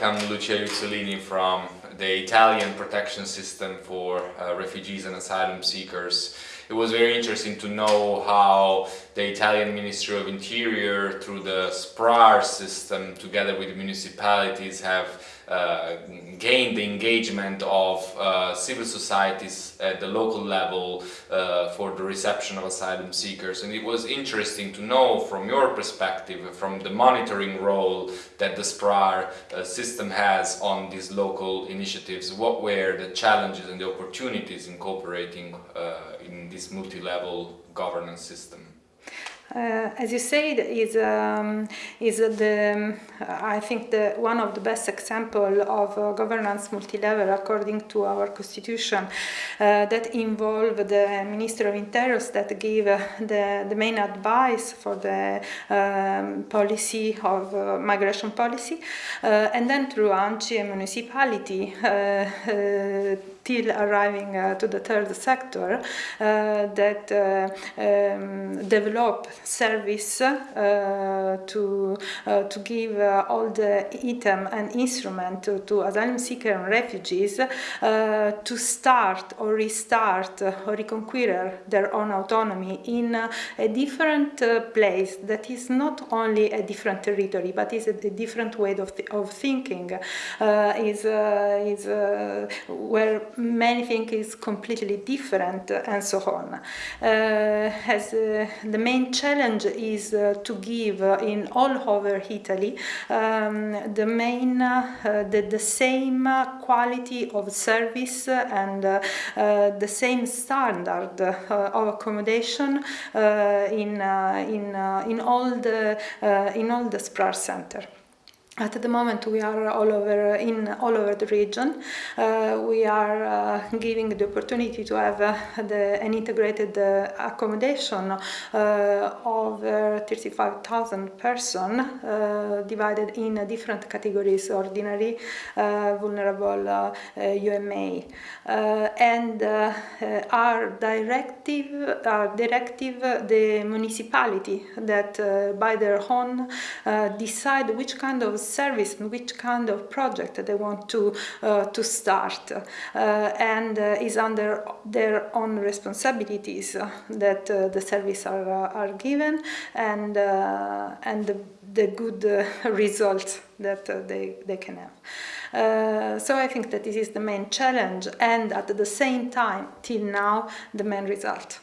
I'm Lucia Uzzolini from the Italian protection system for uh, refugees and asylum seekers. It was very interesting to know how the Italian Ministry of Interior through the SPRAR system together with municipalities have uh, gained the engagement of uh, civil societies at the local level uh, for the reception of asylum seekers. And it was interesting to know from your perspective from the monitoring role that the SPRAR uh, system has on these local initiatives what were the challenges and the opportunities in cooperating uh, in this multi-level governance system as you said, is um, is the I think the one of the best example of uh, governance multi-level according to our constitution uh, that involve the Minister of Interior that gave uh, the the main advice for the um, policy of uh, migration policy, uh, and then through ANCI and municipality till arriving to the third sector that um, develop service uh, to uh, to give uh, all the item and instrument to, to asylum seekers and refugees uh, to start or restart or reconquer their own autonomy in uh, a different uh, place that is not only a different territory but is a, a different way of, th of thinking is is where many things is completely different and so on. as the main challenge is uh, to give uh, in all over Italy um, the main, uh, the, the same quality of service and the same standard of accommodation in, in, in all the, in all the SPRAR center. At the moment, we are all over in all over the region. Uh, we are uh, giving the opportunity to have uh, the, an integrated uh, accommodation uh, of 35,000 persons uh, divided in different categories: ordinary, vulnerable, UMA, and our directive, our directive, the municipality that by their own decide which kind of service and which kind of project they want to uh, to start uh, and uh, is under their own responsibilities that the service are are given and and the, the good results that they they can have. So I think that this is the main challenge and at the same time, till now, the main result.